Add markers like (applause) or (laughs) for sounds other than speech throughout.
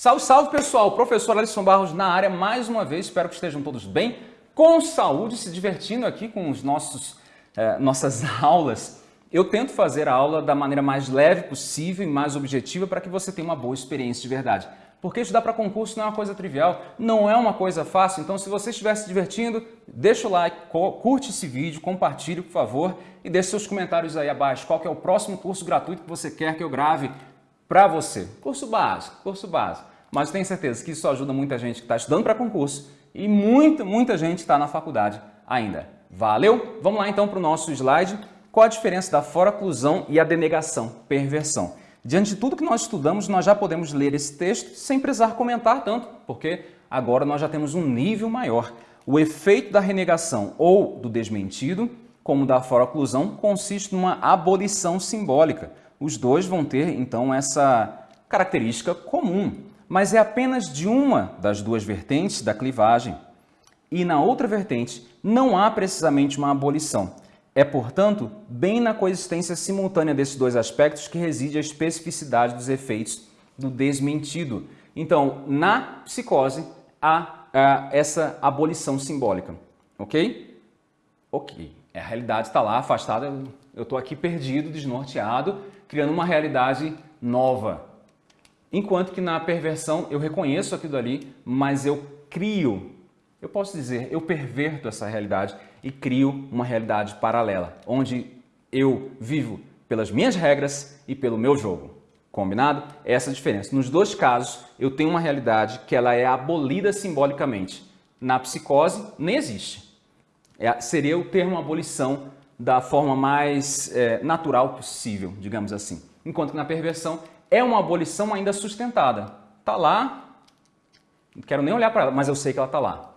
Salve, salve pessoal! Professor Alisson Barros na área mais uma vez. Espero que estejam todos bem, com saúde, se divertindo aqui com os nossos, eh, nossas (laughs) aulas. Eu tento fazer a aula da maneira mais leve possível e mais objetiva para que você tenha uma boa experiência de verdade. Porque estudar para concurso não é uma coisa trivial, não é uma coisa fácil. Então, se você estiver se divertindo, deixa o like, curte esse vídeo, compartilhe, por favor, e deixe seus comentários aí abaixo. Qual é o próximo curso gratuito que você quer que eu grave para você. Curso básico, curso básico. Mas tenho certeza que isso ajuda muita gente que está estudando para concurso e muita, muita gente está na faculdade ainda. Valeu? Vamos lá então para o nosso slide. Qual a diferença da foroclusão e a denegação, perversão? Diante de tudo que nós estudamos, nós já podemos ler esse texto sem precisar comentar tanto, porque agora nós já temos um nível maior. O efeito da renegação ou do desmentido, como da foroclusão, consiste numa abolição simbólica, os dois vão ter, então, essa característica comum, mas é apenas de uma das duas vertentes da clivagem. E na outra vertente não há precisamente uma abolição. É, portanto, bem na coexistência simultânea desses dois aspectos que reside a especificidade dos efeitos do desmentido. Então, na psicose, há, há essa abolição simbólica. Ok? Ok. A realidade está lá, afastada, eu estou aqui perdido, desnorteado, criando uma realidade nova. Enquanto que na perversão eu reconheço aquilo ali, mas eu crio, eu posso dizer, eu perverto essa realidade e crio uma realidade paralela, onde eu vivo pelas minhas regras e pelo meu jogo. Combinado? Essa é a diferença. Nos dois casos, eu tenho uma realidade que ela é abolida simbolicamente. Na psicose, nem existe. É, seria o termo abolição da forma mais é, natural possível, digamos assim. Enquanto que na perversão é uma abolição ainda sustentada. Está lá, não quero nem olhar para ela, mas eu sei que ela está lá.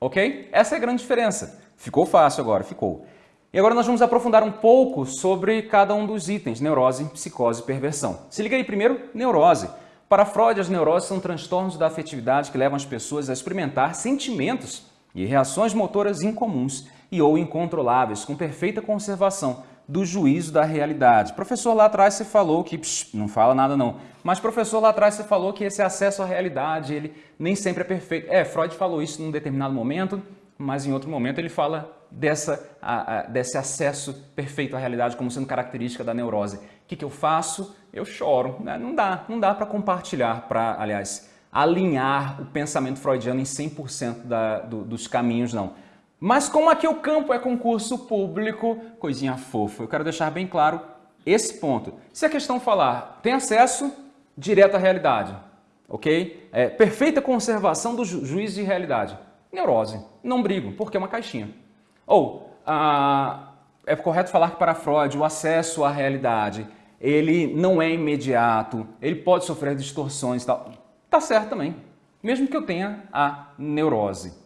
Ok? Essa é a grande diferença. Ficou fácil agora, ficou. E agora nós vamos aprofundar um pouco sobre cada um dos itens, neurose, psicose e perversão. Se liga aí primeiro, neurose. Para Freud, as neuroses são transtornos da afetividade que levam as pessoas a experimentar sentimentos e reações motoras incomuns e ou incontroláveis, com perfeita conservação do juízo da realidade. Professor, lá atrás você falou que... Psh, não fala nada não. Mas professor, lá atrás você falou que esse acesso à realidade, ele nem sempre é perfeito. É, Freud falou isso num determinado momento, mas em outro momento ele fala dessa, a, a, desse acesso perfeito à realidade como sendo característica da neurose. O que, que eu faço? Eu choro. Né? Não dá, não dá para compartilhar, para, aliás, alinhar o pensamento freudiano em 100% da, do, dos caminhos, não. Mas como aqui o campo é concurso público, coisinha fofa, eu quero deixar bem claro esse ponto. Se a questão falar, tem acesso direto à realidade, ok? É, perfeita conservação do ju juízo de realidade. Neurose, não brigo, porque é uma caixinha. Ou, ah, é correto falar que para Freud o acesso à realidade, ele não é imediato, ele pode sofrer distorções e tal. Tá certo também, mesmo que eu tenha a neurose.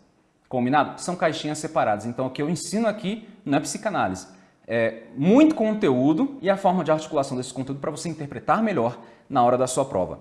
Combinado? São caixinhas separadas. Então, o que eu ensino aqui não é psicanálise. É muito conteúdo e a forma de articulação desse conteúdo para você interpretar melhor na hora da sua prova.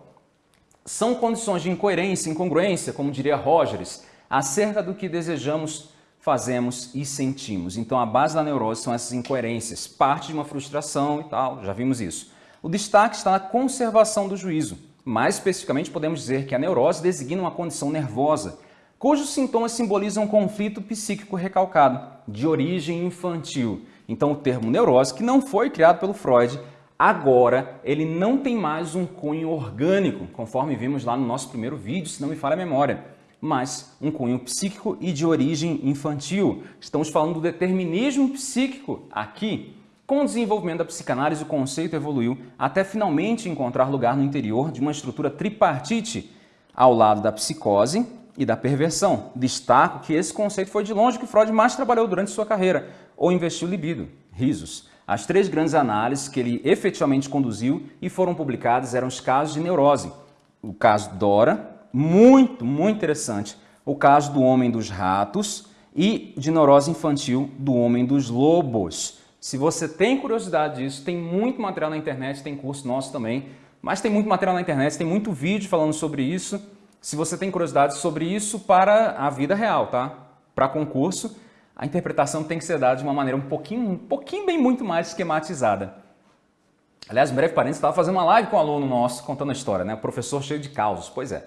São condições de incoerência, incongruência, como diria Rogers, acerca do que desejamos, fazemos e sentimos. Então, a base da neurose são essas incoerências, parte de uma frustração e tal, já vimos isso. O destaque está na conservação do juízo. Mais especificamente, podemos dizer que a neurose designa uma condição nervosa, cujos sintomas simbolizam um conflito psíquico recalcado, de origem infantil. Então o termo neurose, que não foi criado pelo Freud, agora ele não tem mais um cunho orgânico, conforme vimos lá no nosso primeiro vídeo, se não me falha a memória, mas um cunho psíquico e de origem infantil. Estamos falando do determinismo psíquico aqui. Com o desenvolvimento da psicanálise, o conceito evoluiu até finalmente encontrar lugar no interior de uma estrutura tripartite, ao lado da psicose, e da perversão. Destaco que esse conceito foi de longe que Freud mais trabalhou durante sua carreira, ou investiu libido, risos. As três grandes análises que ele efetivamente conduziu e foram publicadas eram os casos de neurose. O caso Dora, muito, muito interessante. O caso do homem dos ratos e de neurose infantil do homem dos lobos. Se você tem curiosidade disso, tem muito material na internet, tem curso nosso também, mas tem muito material na internet, tem muito vídeo falando sobre isso se você tem curiosidade sobre isso para a vida real, tá? Para concurso, a interpretação tem que ser dada de uma maneira um pouquinho, um pouquinho bem muito mais esquematizada. Aliás, breve parênteses, estava fazendo uma live com um aluno nosso contando a história, né? O professor cheio de causos, pois é.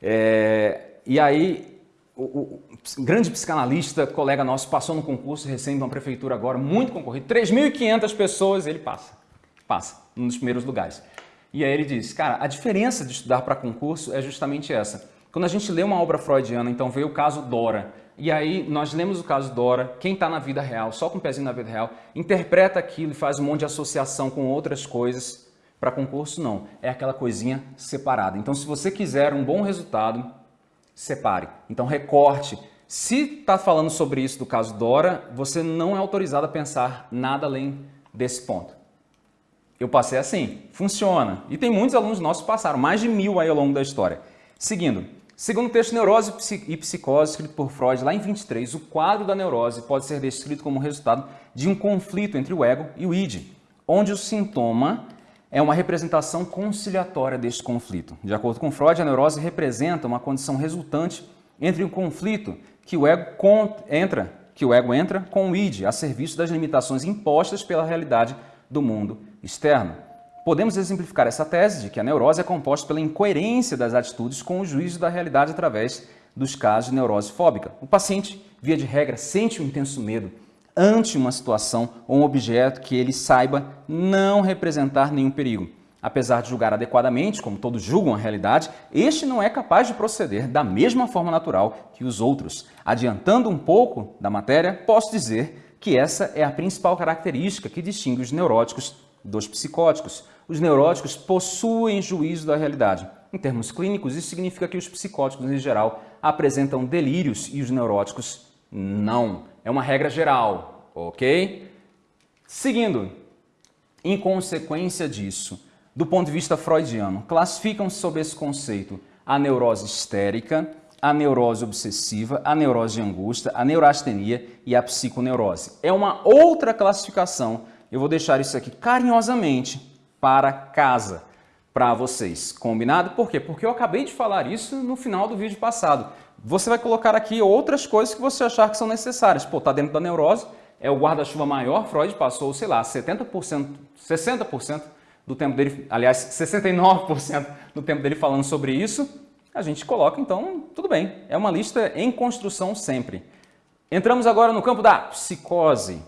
é e aí, o, o, grande psicanalista, colega nosso, passou no concurso recém de uma prefeitura agora, muito concorrido, 3.500 pessoas, ele passa, passa, nos primeiros lugares. E aí ele diz, cara, a diferença de estudar para concurso é justamente essa. Quando a gente lê uma obra freudiana, então veio o caso Dora, e aí nós lemos o caso Dora, quem está na vida real, só com o pezinho na vida real, interpreta aquilo e faz um monte de associação com outras coisas. Para concurso, não. É aquela coisinha separada. Então, se você quiser um bom resultado, separe. Então, recorte. Se está falando sobre isso do caso Dora, você não é autorizado a pensar nada além desse ponto. Eu passei assim, funciona. E tem muitos alunos nossos que passaram, mais de mil aí ao longo da história. Seguindo, Segundo o texto Neurose e Psicose, escrito por Freud lá em 23, o quadro da neurose pode ser descrito como resultado de um conflito entre o ego e o id, onde o sintoma é uma representação conciliatória deste conflito. De acordo com Freud, a neurose representa uma condição resultante entre um conflito que o ego entra, que o ego entra com o id a serviço das limitações impostas pela realidade do mundo externo. Podemos exemplificar essa tese de que a neurose é composta pela incoerência das atitudes com o juízo da realidade através dos casos de neurose fóbica. O paciente, via de regra, sente um intenso medo ante uma situação ou um objeto que ele saiba não representar nenhum perigo. Apesar de julgar adequadamente, como todos julgam a realidade, este não é capaz de proceder da mesma forma natural que os outros. Adiantando um pouco da matéria, posso dizer que essa é a principal característica que distingue os neuróticos dos psicóticos. Os neuróticos possuem juízo da realidade. Em termos clínicos, isso significa que os psicóticos, em geral, apresentam delírios e os neuróticos não. É uma regra geral, ok? Seguindo, em consequência disso, do ponto de vista freudiano, classificam-se sob esse conceito a neurose histérica, a neurose obsessiva, a neurose de angústia, a neurastenia e a psiconeurose. É uma outra classificação eu vou deixar isso aqui carinhosamente para casa para vocês. Combinado? Por quê? Porque eu acabei de falar isso no final do vídeo passado. Você vai colocar aqui outras coisas que você achar que são necessárias. Pô, tá dentro da neurose, é o guarda-chuva maior, Freud passou, sei lá, 70%, 60% do tempo dele, aliás, 69% do tempo dele falando sobre isso, a gente coloca, então, tudo bem. É uma lista em construção sempre. Entramos agora no campo da psicose.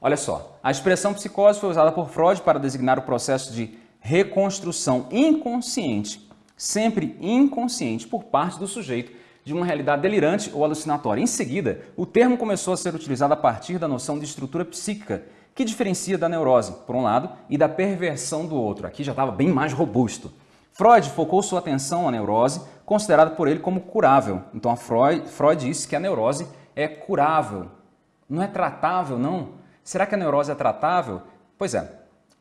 Olha só, a expressão psicose foi usada por Freud para designar o processo de reconstrução inconsciente, sempre inconsciente, por parte do sujeito de uma realidade delirante ou alucinatória. Em seguida, o termo começou a ser utilizado a partir da noção de estrutura psíquica, que diferencia da neurose, por um lado, e da perversão do outro. Aqui já estava bem mais robusto. Freud focou sua atenção à neurose, considerada por ele como curável. Então, Freud, Freud disse que a neurose é curável. Não é tratável, não. Será que a neurose é tratável? Pois é,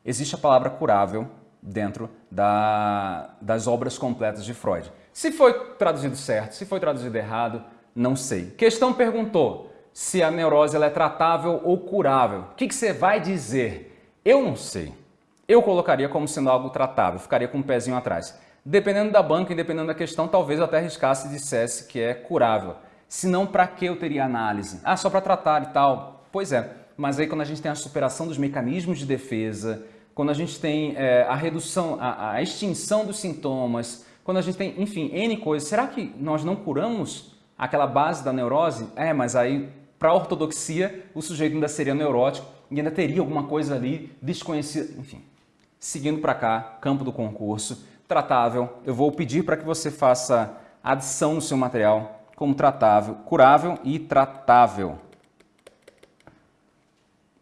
existe a palavra curável dentro da, das obras completas de Freud. Se foi traduzido certo, se foi traduzido errado, não sei. Questão perguntou se a neurose ela é tratável ou curável. O que, que você vai dizer? Eu não sei. Eu colocaria como sendo algo tratável, ficaria com um pezinho atrás. Dependendo da banca e dependendo da questão, talvez eu até arriscasse e dissesse que é curável. Se não, para que eu teria análise? Ah, só para tratar e tal. Pois é, mas aí quando a gente tem a superação dos mecanismos de defesa, quando a gente tem é, a redução, a, a, extinção dos sintomas, quando a gente tem, enfim, N coisas, será que nós não curamos aquela base da neurose? É, mas aí para a ortodoxia o sujeito ainda seria neurótico e ainda teria alguma coisa ali desconhecida, enfim. Seguindo para cá, campo do concurso, tratável, eu vou pedir para que você faça adição no seu material como tratável, curável e tratável.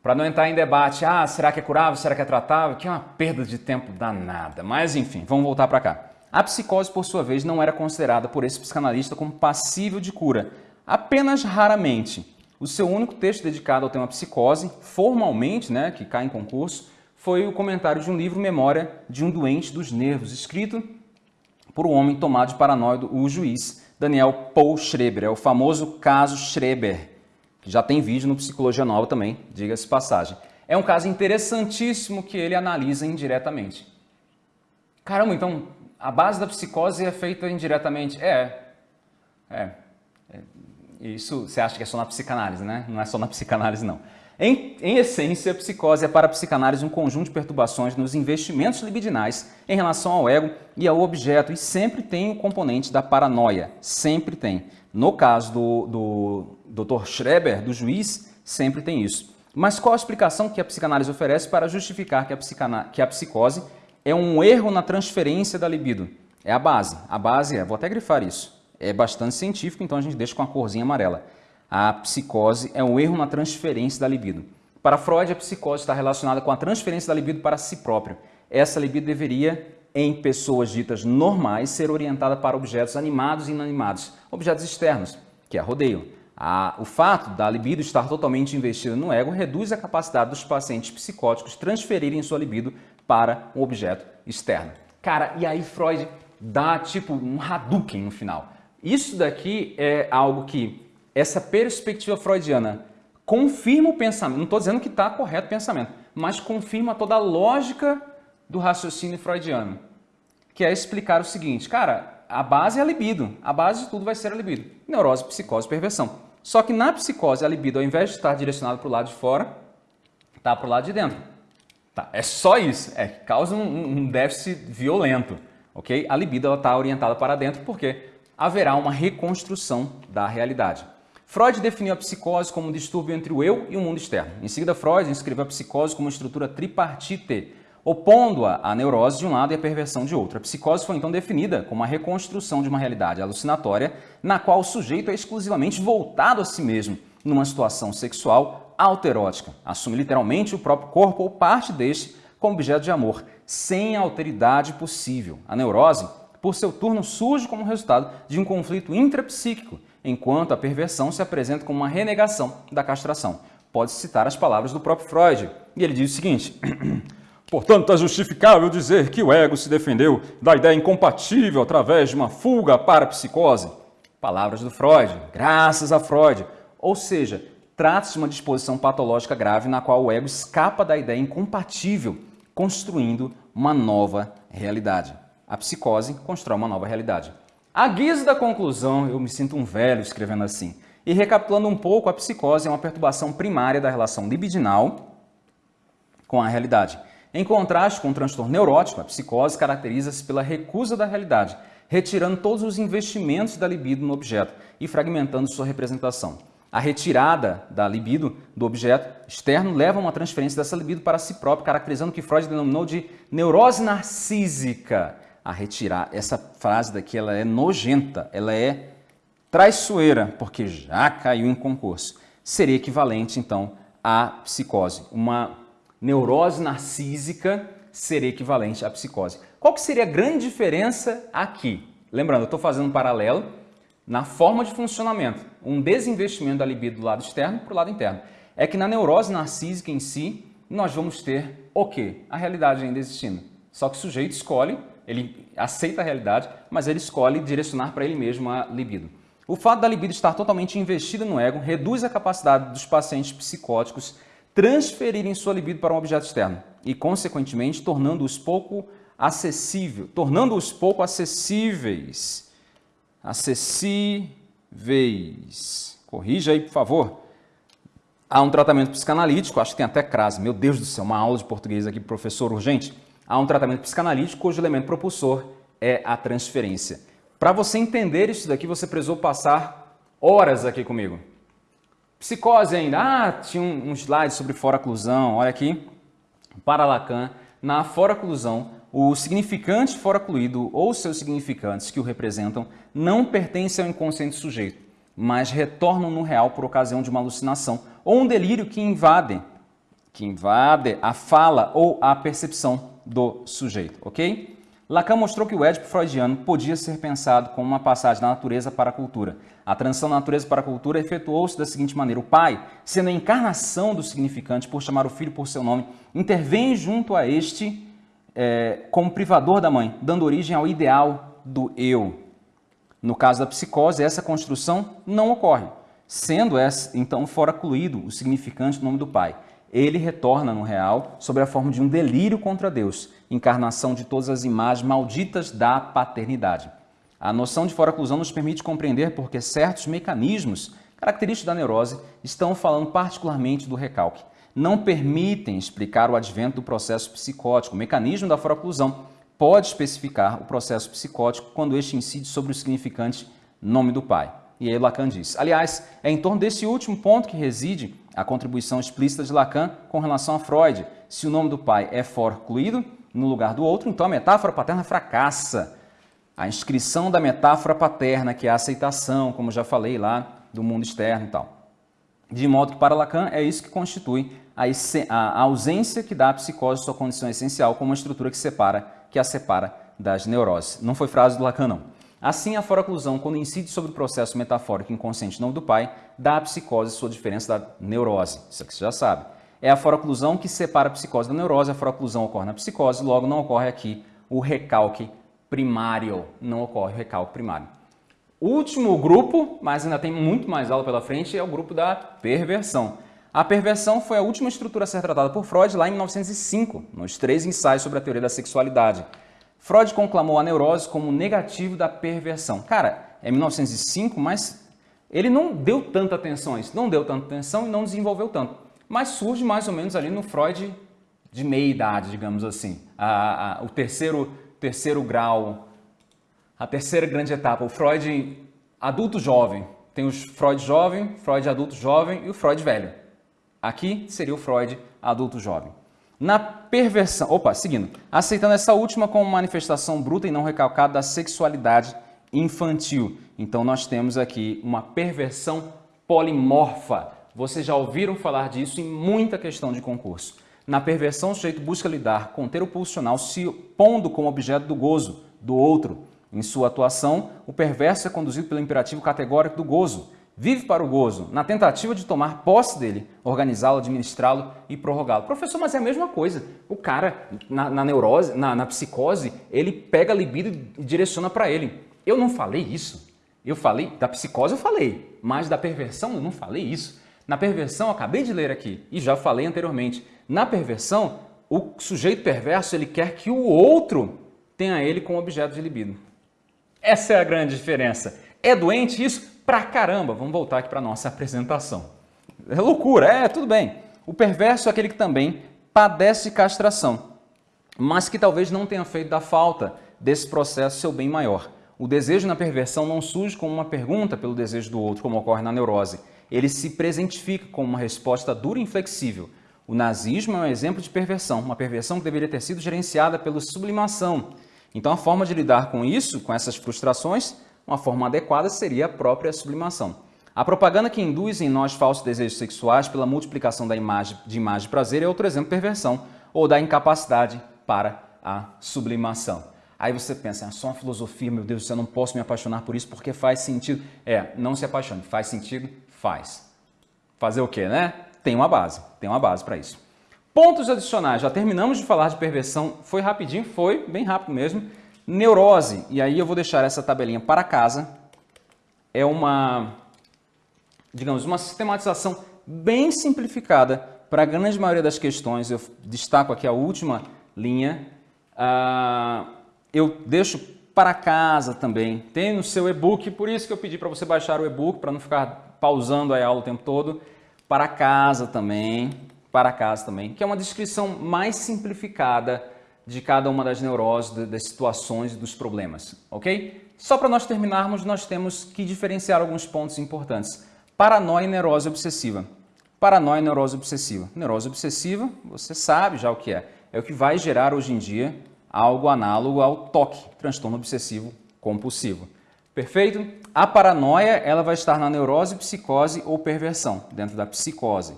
Para não entrar em debate, ah, será que é curável, será que é tratável, que é uma perda de tempo danada. Mas enfim, vamos voltar para cá. A psicose, por sua vez, não era considerada por esse psicanalista como passível de cura, apenas raramente. O seu único texto dedicado ao tema psicose, formalmente, né, que cai em concurso, foi o comentário de um livro Memória de um Doente dos Nervos, escrito por um homem tomado de paranoide, o juiz Daniel Paul Schreber. É o famoso caso Schreber, já tem vídeo no Psicologia Nova também, diga-se passagem. É um caso interessantíssimo que ele analisa indiretamente. Caramba, então a base da psicose é feita indiretamente? É. É. é. Isso você acha que é só na psicanálise, né? Não é só na psicanálise, não. Em, em, essência, a psicose é para a psicanálise um conjunto de perturbações nos investimentos libidinais em relação ao ego e ao objeto, e sempre tem o componente da paranoia, sempre tem. No caso do, do Dr. Schreber, do juiz, sempre tem isso. Mas qual a explicação que a psicanálise oferece para justificar que a, que a psicose é um erro na transferência da libido? É a base. A base é, vou até grifar isso, é bastante científico, então a gente deixa com a corzinha amarela a psicose é um erro na transferência da libido. Para Freud, a psicose está relacionada com a transferência da libido para si próprio. Essa libido deveria, em pessoas ditas normais, ser orientada para objetos animados e inanimados, objetos externos, que a rodeiam. A, o fato da libido estar totalmente investida no ego reduz a capacidade dos pacientes psicóticos transferirem sua libido para um objeto externo. Cara, e aí Freud dá tipo um Hadouken no final. Isso daqui é algo que essa perspectiva freudiana confirma o pensamento, não estou dizendo que está correto o pensamento, mas confirma toda a lógica do raciocínio freudiano, que é explicar o seguinte, cara, a base é a libido, a base de tudo vai ser a libido, neurose, psicose, perversão. Só que na psicose, a libido, ao invés de estar direcionada para o lado de fora, está para o lado de dentro. Tá, é só isso, é causa um, um déficit violento, ok? A libido está orientada para dentro porque haverá uma reconstrução da realidade. Freud definiu a psicose como um distúrbio entre o eu e o mundo externo. Em seguida, Freud inscreveu a psicose como uma estrutura tripartite, opondo-a à neurose de um lado e à perversão de outro. A psicose foi então definida como a reconstrução de uma realidade alucinatória na qual o sujeito é exclusivamente voltado a si mesmo, numa situação sexual alterótica. Assume literalmente o próprio corpo ou parte deste como objeto de amor, sem alteridade possível. A neurose, por seu turno, surge como resultado de um conflito intrapsíquico, enquanto a perversão se apresenta como uma renegação da castração. Pode-se citar as palavras do próprio Freud, e ele diz o seguinte... (clears throat) Portanto, é justificável dizer que o ego se defendeu da ideia incompatível através de uma fuga para a psicose. Palavras do Freud, graças a Freud. Ou seja, trata-se de uma disposição patológica grave na qual o ego escapa da ideia incompatível, construindo uma nova realidade. A psicose constrói uma nova realidade. A guisa da conclusão, eu me sinto um velho escrevendo assim. E recapitulando um pouco, a psicose é uma perturbação primária da relação libidinal com a realidade. Em contraste com o transtorno neurótico, a psicose caracteriza-se pela recusa da realidade, retirando todos os investimentos da libido no objeto e fragmentando sua representação. A retirada da libido do objeto externo leva a uma transferência dessa libido para si próprio, caracterizando o que Freud denominou de neurose narcísica, a retirar. Essa frase daqui ela é nojenta, ela é traiçoeira, porque já caiu em concurso. Seria equivalente, então, à psicose. Uma neurose narcísica seria equivalente à psicose. Qual que seria a grande diferença aqui? Lembrando, eu estou fazendo um paralelo na forma de funcionamento. Um desinvestimento da libido do lado externo para o lado interno. É que na neurose narcísica em si, nós vamos ter o quê? A realidade ainda existindo. Só que o sujeito escolhe ele aceita a realidade, mas ele escolhe direcionar para ele mesmo a libido. O fato da libido estar totalmente investida no ego reduz a capacidade dos pacientes psicóticos transferirem sua libido para um objeto externo e, consequentemente, tornando-os pouco acessível, tornando-os pouco acessíveis. Acessíveis. Corrija aí, por favor. Há um tratamento psicanalítico, acho que tem até crase. Meu Deus do céu, uma aula de português aqui, professor, urgente há um tratamento psicanalítico cujo elemento propulsor é a transferência. Para você entender isso daqui, você precisou passar horas aqui comigo. Psicose ainda. Ah, tinha um, um slide sobre fora-oclusão. Olha aqui. Para Lacan, na fora-oclusão, o significante fora-ocluído ou seus significantes que o representam não pertencem ao inconsciente sujeito, mas retornam no real por ocasião de uma alucinação ou um delírio que invade, que invade a fala ou a percepção do sujeito, ok? Lacan mostrou que o Édipo freudiano podia ser pensado como uma passagem da natureza para a cultura. A transição da natureza para a cultura efetuou-se da seguinte maneira. O pai, sendo a encarnação do significante por chamar o filho por seu nome, intervém junto a este é, como privador da mãe, dando origem ao ideal do eu. No caso da psicose, essa construção não ocorre, sendo essa, então fora incluído o significante do nome do pai ele retorna no real sob a forma de um delírio contra Deus, encarnação de todas as imagens malditas da paternidade. A noção de fora-oclusão nos permite compreender porque certos mecanismos característicos da neurose estão falando particularmente do recalque. não permitem explicar o advento do processo psicótico. O mecanismo da foroclusão pode especificar o processo psicótico quando este incide sobre o significante nome do pai. E aí Lacan diz. Aliás, é em torno desse último ponto que reside a contribuição explícita de Lacan com relação a Freud. Se o nome do pai é forcluído no lugar do outro, então a metáfora paterna fracassa. A inscrição da metáfora paterna, que é a aceitação, como já falei lá, do mundo externo e tal. De modo que, para Lacan, é isso que constitui a, ausência que dá à psicose sua condição essencial como uma estrutura que, separa, que a separa das neuroses. Não foi frase do Lacan, não. Assim, a foroclusão, quando incide sobre o processo metafórico inconsciente nome do pai, dá à psicose sua diferença da neurose. Isso aqui você já sabe. É a foroclusão que separa a psicose da neurose, a foroclusão ocorre na psicose, logo não ocorre aqui o recalque primário, não ocorre o recalque primário. Último grupo, mas ainda tem muito mais aula pela frente, é o grupo da perversão. A perversão foi a última estrutura a ser tratada por Freud lá em 1905, nos três ensaios sobre a teoria da sexualidade. Freud conclamou a neurose como negativo da perversão. Cara, é 1905, mas ele não deu tanta atenção a isso, não deu tanta atenção e não desenvolveu tanto. Mas surge mais ou menos ali no Freud de meia idade, digamos assim. A, a, o terceiro, terceiro grau a terceira grande etapa, o Freud adulto jovem. Tem o Freud jovem, Freud adulto jovem e o Freud velho. Aqui seria o Freud adulto jovem. Na perversão, opa, seguindo, aceitando essa última como manifestação bruta e não recalcada da sexualidade infantil. Então nós temos aqui uma perversão polimorfa. Vocês já ouviram falar disso em muita questão de concurso. Na perversão, o sujeito busca lidar com o ter pulsional se pondo como objeto do gozo do outro, em sua atuação, o perverso é conduzido pelo imperativo categórico do gozo. Vive para o gozo, na tentativa de tomar posse dele, organizá-lo, administrá-lo e prorrogá-lo. Professor, mas é a mesma coisa. O cara, na, na neurose, na, na, psicose, ele pega a libido e direciona para ele. Eu não falei isso. Eu falei, da psicose eu falei, mas da perversão eu não falei isso. Na perversão, acabei de ler aqui e já falei anteriormente. Na perversão, o sujeito perverso ele quer que o outro tenha ele como objeto de libido. Essa é a grande diferença. É doente isso? Pra caramba! Vamos voltar aqui para nossa apresentação. É loucura, é, tudo bem. O perverso é aquele que também padece de castração, mas que talvez não tenha feito da falta desse processo seu bem maior. O desejo na perversão não surge como uma pergunta pelo desejo do outro, como ocorre na neurose. Ele se presentifica como uma resposta dura e inflexível. O nazismo é um exemplo de perversão, uma perversão que deveria ter sido gerenciada pela sublimação, então a forma de lidar com isso, com essas frustrações, uma forma adequada seria a própria sublimação. A propaganda que induz em nós falsos desejos sexuais pela multiplicação da imagem, de imagem de prazer é outro exemplo de perversão, ou da incapacidade para a sublimação. Aí você pensa, é só uma filosofia, meu Deus, eu não posso me apaixonar por isso porque faz sentido. É, não se apaixone. Faz sentido? Faz. Fazer o quê, né? Tem uma base, tem uma base para isso. Pontos adicionais, já terminamos de falar de perversão, foi rapidinho, foi bem rápido mesmo. Neurose, e aí eu vou deixar essa tabelinha para casa, é uma, digamos, uma sistematização bem simplificada para a grande maioria das questões. Eu destaco aqui a última linha, uh, eu deixo para casa também, tem no seu e-book, por isso que eu pedi para você baixar o e-book, para não ficar pausando a aula o tempo todo, para casa também, para casa também, que é uma descrição mais simplificada de cada uma das neuroses, das situações e dos problemas, ok? Só para nós terminarmos, nós temos que diferenciar alguns pontos importantes. Paranoia e neurose obsessiva. Paranoia e neurose obsessiva. Neurose obsessiva, você sabe já o que é. É o que vai gerar hoje em dia algo análogo ao toque, transtorno obsessivo compulsivo. Perfeito? A paranoia, ela vai estar na neurose, psicose ou perversão, dentro da psicose.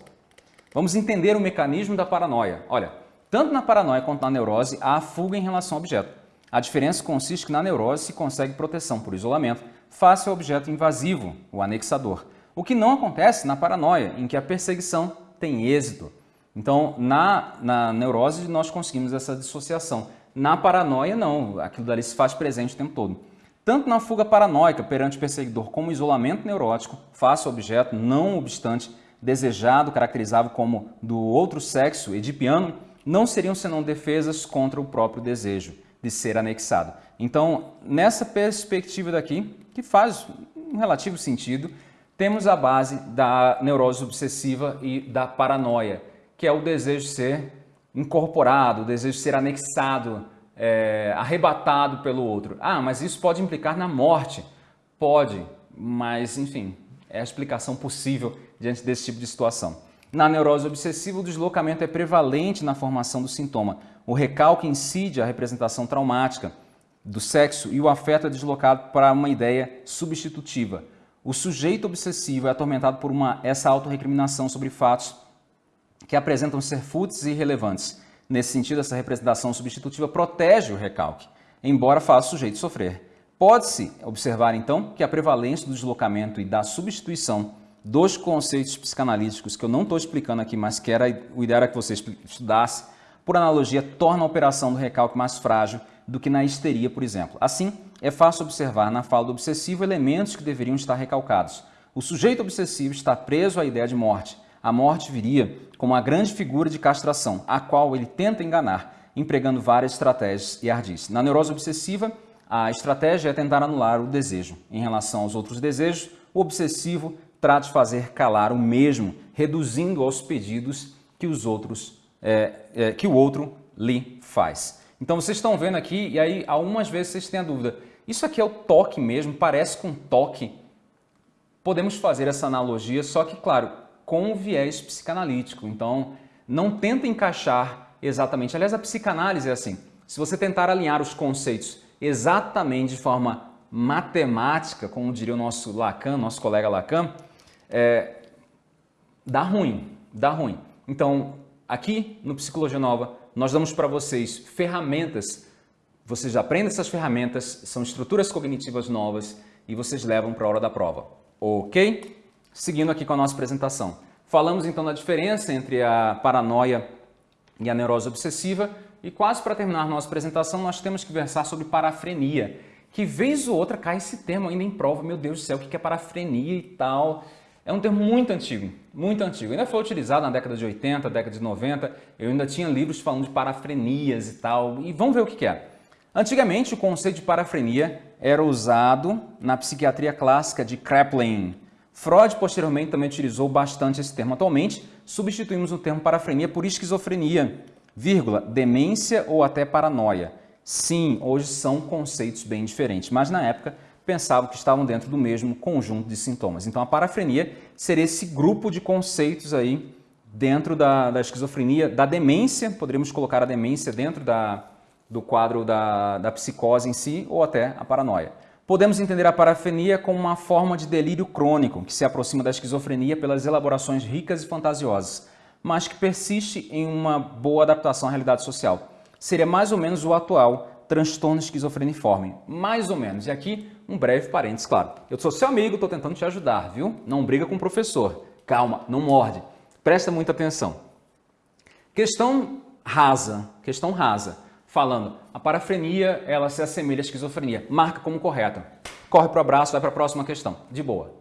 Vamos entender o mecanismo da paranoia. Olha, tanto na paranoia quanto na neurose há fuga em relação ao objeto. A diferença consiste que na neurose se consegue proteção por isolamento face ao objeto invasivo, o anexador. O que não acontece na paranoia, em que a perseguição tem êxito. Então, na, na neurose nós conseguimos essa dissociação. Na paranoia, não. Aquilo dali se faz presente o tempo todo. Tanto na fuga paranoica perante o perseguidor como isolamento neurótico face ao objeto, não obstante desejado, caracterizável como do outro sexo, edipiano, não seriam senão defesas contra o próprio desejo de ser anexado. Então, nessa perspectiva daqui, que faz um relativo sentido, temos a base da neurose obsessiva e da paranoia. que é o desejo de ser incorporado, o desejo de ser anexado, é, arrebatado pelo outro. Ah, mas isso pode implicar na morte. Pode, mas enfim, é a explicação possível diante desse tipo de situação. Na neurose obsessiva, o deslocamento é prevalente na formação do sintoma. O recalque incide a representação traumática do sexo e o afeto é deslocado para uma ideia substitutiva. O sujeito obsessivo é atormentado por uma, essa autorrecriminação sobre fatos que apresentam ser fúteis e irrelevantes. Nesse sentido, essa representação substitutiva protege o recalque, embora faça o sujeito sofrer. Pode-se observar, então, que a prevalência do deslocamento e da substituição dos conceitos psicanalíticos, que eu não estou explicando aqui, mas que era, o ideal era que você estudasse, por analogia, torna a operação do recalque mais frágil do que na histeria, por exemplo. Assim, é fácil observar na fala do obsessivo elementos que deveriam estar recalcados. O sujeito obsessivo está preso à ideia de morte. A morte viria como uma grande figura de castração, a qual ele tenta enganar, empregando várias estratégias e ardis. Na neurose obsessiva, a estratégia é tentar anular o desejo. Em relação aos outros desejos, o obsessivo trata de fazer calar o mesmo, reduzindo aos pedidos que, os outros, é, é, que o outro lhe faz. Então vocês estão vendo aqui, e aí algumas vezes vocês têm a dúvida, isso aqui é o toque mesmo, parece com toque? Podemos fazer essa analogia, só que, claro, com o viés psicanalítico. Então, não tenta encaixar exatamente. Aliás, a psicanálise é assim. Se você tentar alinhar os conceitos exatamente de forma matemática, como diria o nosso Lacan, nosso colega Lacan, é, dá ruim, dá ruim. Então, aqui no Psicologia Nova, nós damos para vocês ferramentas, vocês aprendem essas ferramentas, são estruturas cognitivas novas e vocês levam para a hora da prova, ok? Seguindo aqui com a nossa apresentação. Falamos então da diferença entre a paranoia e a neurose obsessiva e quase para terminar nossa apresentação, nós temos que versar sobre parafrenia, que vez ou outra cai esse termo ainda em prova. Meu Deus do céu, o que é parafrenia e tal? É um termo muito antigo, muito antigo. Ainda foi utilizado na década de 80, década de 90. Eu ainda tinha livros falando de parafrenias e tal. E vamos ver o que é. Antigamente, o conceito de parafrenia era usado na psiquiatria clássica de Kraepelin. Freud, posteriormente, também utilizou bastante esse termo. Atualmente, substituímos o termo parafrenia por esquizofrenia, vírgula, demência ou até paranoia. Sim, hoje são conceitos bem diferentes, mas na época pensavam que estavam dentro do mesmo conjunto de sintomas. Então a parafrenia seria esse grupo de conceitos aí dentro da, da esquizofrenia, da demência, poderíamos colocar a demência dentro da, do quadro da, da psicose em si ou até a paranoia. Podemos entender a parafrenia como uma forma de delírio crônico que se aproxima da esquizofrenia pelas elaborações ricas e fantasiosas, mas que persiste em uma boa adaptação à realidade social. Seria mais ou menos o atual transtorno esquizofreniforme. Mais ou menos. E aqui, um breve parênteses, claro. Eu sou seu amigo, estou tentando te ajudar, viu? Não briga com o professor. Calma, não morde. Presta muita atenção. Questão rasa, questão rasa, falando, a parafrenia, ela se assemelha à esquizofrenia. Marca como correta. Corre para o abraço, vai para a próxima questão. De boa.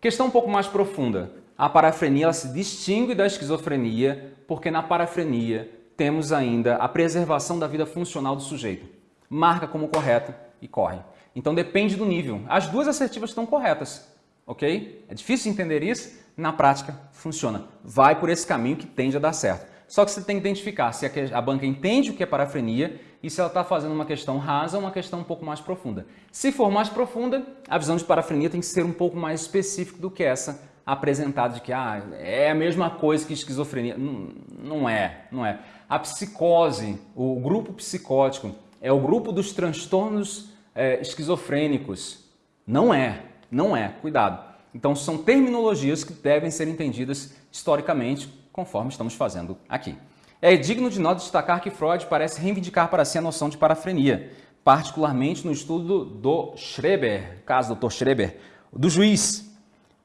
Questão um pouco mais profunda a parafrenia ela se distingue da esquizofrenia porque na parafrenia temos ainda a preservação da vida funcional do sujeito. Marca como correto e corre. Então depende do nível. As duas assertivas estão corretas, ok? É difícil entender isso, na prática funciona. Vai por esse caminho que tende a dar certo. Só que você tem que identificar se a banca entende o que é parafrenia e se ela está fazendo uma questão rasa ou uma questão um pouco mais profunda. Se for mais profunda, a visão de parafrenia tem que ser um pouco mais específica do que essa apresentado de que ah, é a mesma coisa que esquizofrenia. Não, não é, não é. A psicose, o grupo psicótico, é o grupo dos transtornos é, esquizofrênicos. Não é, não é, cuidado. Então são terminologias que devem ser entendidas historicamente, conforme estamos fazendo aqui. É digno de nós destacar que Freud parece reivindicar para si a noção de parafrenia, particularmente no estudo do Schreber, caso do Dr. Schreber, do juiz,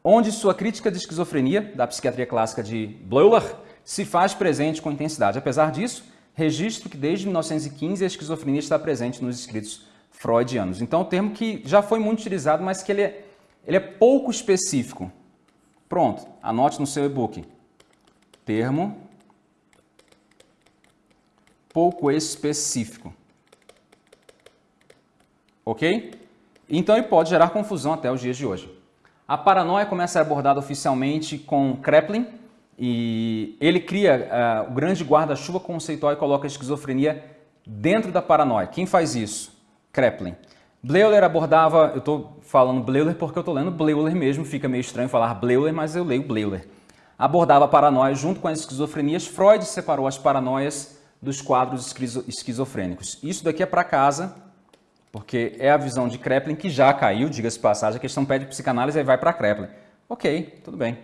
onde sua crítica de esquizofrenia, da psiquiatria clássica de Bleuler, se faz presente com intensidade. Apesar disso, registro que desde 1915 a esquizofrenia está presente nos escritos freudianos. Então, um termo que já foi muito utilizado, mas que ele é, ele é pouco específico. Pronto, anote no seu e-book. Termo pouco específico. Ok? Então, ele pode gerar confusão até os dias de hoje. A paranoia começa a ser abordada oficialmente com Kraepelin e ele cria uh, o grande guarda-chuva conceitual e coloca a esquizofrenia dentro da paranoia. Quem faz isso? Kreplin. Bleuler abordava, eu estou falando Bleuler porque eu estou lendo Bleuler mesmo, fica meio estranho falar Bleuler, mas eu leio Bleuler. Abordava a paranoia junto com as esquizofrenias. Freud separou as paranoias dos quadros esquizofrênicos. Isso daqui é para casa, porque é a visão de Kreplin que já caiu, diga-se passagem, a questão pede psicanálise e vai para Kreplin. Ok, tudo bem.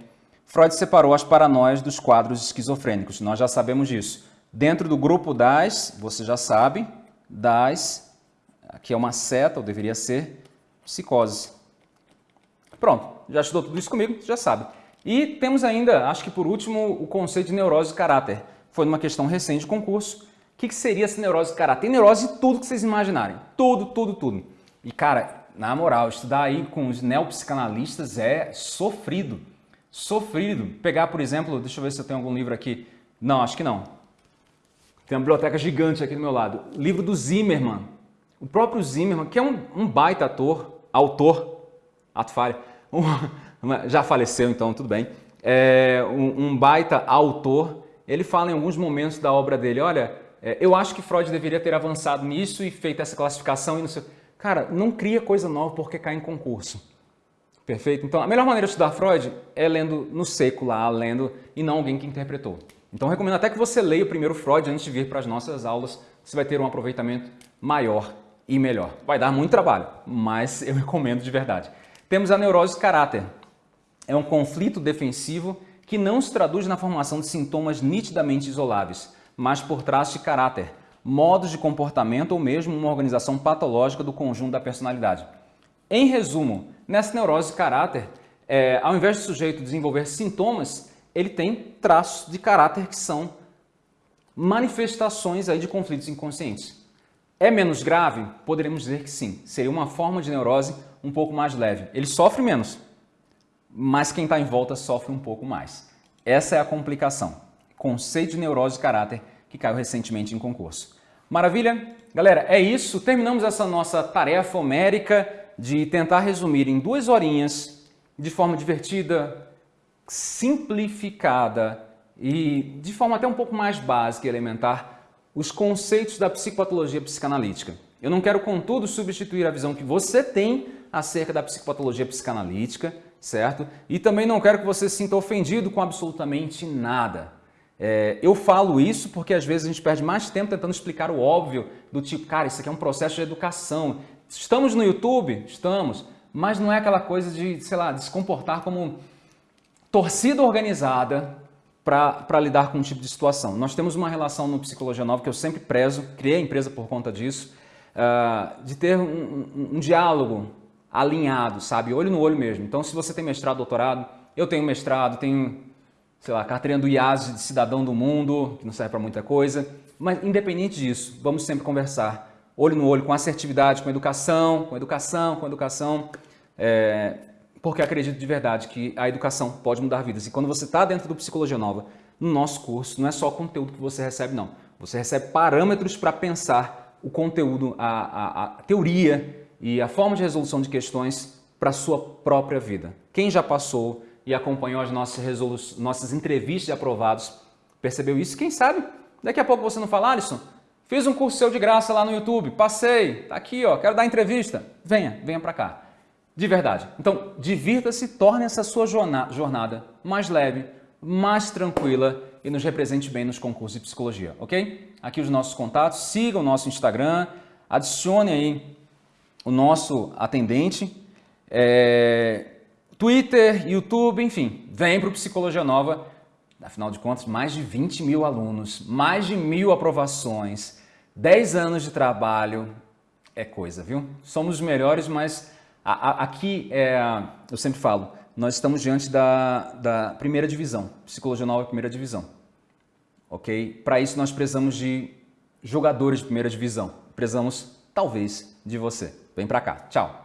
Freud separou as paranoias dos quadros esquizofrênicos, nós já sabemos disso. Dentro do grupo das, você já sabe, das, aqui é uma seta, ou deveria ser, psicose. Pronto, já estudou tudo isso comigo, já sabe. E temos ainda, acho que por último, o conceito de neurose de caráter. Foi numa questão recente de concurso. O que, seria essa neurose de caráter? Tem neurose de tudo que vocês imaginarem. Tudo, tudo, tudo. E cara, na moral, estudar aí com os neopsicanalistas é sofrido sofrido. Pegar, por exemplo, deixa eu ver se eu tenho algum livro aqui. Não, acho que não. Tem uma biblioteca gigante aqui do meu lado. Livro do Zimmerman. O próprio Zimmerman, que é um, um baita ator, autor, ato falha, um, já faleceu então, tudo bem. É, um, um, baita autor, ele fala em alguns momentos da obra dele, olha, é, eu acho que Freud deveria ter avançado nisso e feito essa classificação e não sei... Cara, não cria coisa nova porque cai em concurso. Perfeito? Então, a melhor maneira de estudar Freud é lendo no seco lá, lendo, e não alguém que interpretou. Então, recomendo até que você leia o primeiro Freud antes de vir para as nossas aulas, você vai ter um aproveitamento maior e melhor. Vai dar muito trabalho, mas eu (laughs) recomendo de verdade. Temos a neurose de caráter. É um conflito defensivo que não se traduz na formação de sintomas nitidamente isoláveis, mas por traços de caráter, modos de comportamento ou mesmo uma organização patológica do conjunto da personalidade. Em resumo, nessa neurose de caráter, é, ao invés do sujeito desenvolver sintomas, ele tem traços de caráter que são manifestações aí de conflitos inconscientes. É menos grave? Poderíamos dizer que sim. Seria uma forma de neurose um pouco mais leve. Ele sofre menos, mas quem está em volta sofre um pouco mais. Essa é a complicação. Conceito de neurose de caráter que caiu recentemente em concurso. Maravilha? Galera, é isso. Terminamos essa nossa tarefa homérica de tentar resumir em duas horinhas, de forma divertida, simplificada e de forma até um pouco mais básica e elementar, os conceitos da psicopatologia psicanalítica. Eu não quero, contudo, substituir a visão que você tem acerca da psicopatologia psicanalítica, certo? E também não quero que você se sinta ofendido com absolutamente nada. É, eu falo isso porque às vezes a gente perde mais tempo tentando explicar o óbvio, do tipo, cara, isso aqui é um processo de educação, Estamos no YouTube? Estamos. Mas não é aquela coisa de, sei lá, de se comportar como torcida organizada para lidar com um tipo de situação. Nós temos uma relação no Psicologia Nova que eu sempre prezo, criei a empresa por conta disso, uh, de ter um, um, um, diálogo alinhado, sabe? Olho no olho mesmo. Então, se você tem mestrado, doutorado, eu tenho mestrado, tenho, sei lá, carteirinha do IAS de cidadão do mundo, que não serve para muita coisa, mas independente disso, vamos sempre conversar olho no olho com assertividade, com educação, com educação, com educação, é, porque acredito de verdade que a educação pode mudar vidas. E quando você está dentro do Psicologia Nova, no nosso curso, não é só o conteúdo que você recebe, não. Você recebe parâmetros para pensar o conteúdo, a, a, a teoria e a forma de resolução de questões para a sua própria vida. Quem já passou e acompanhou as nossas, nossas entrevistas de aprovados percebeu isso? Quem sabe? Daqui a pouco você não fala, Alisson, Fiz um curso seu de graça lá no YouTube, passei, tá aqui, ó, quero dar entrevista. Venha, venha para cá. De verdade. Então, divirta-se, torne essa sua jornada mais leve, mais tranquila e nos represente bem nos concursos de psicologia, ok? Aqui os nossos contatos, siga o nosso Instagram, adicione aí o nosso atendente, é, Twitter, YouTube, enfim, vem para o Psicologia Nova. Afinal de contas, mais de 20 mil alunos, mais de mil aprovações, 10 anos de trabalho é coisa, viu? Somos os melhores, mas a, a, aqui, é, eu sempre falo, nós estamos diante da, da primeira divisão, Psicologia Nova primeira divisão, ok? Para isso nós precisamos de jogadores de primeira divisão, precisamos, talvez, de você. Vem para cá, tchau!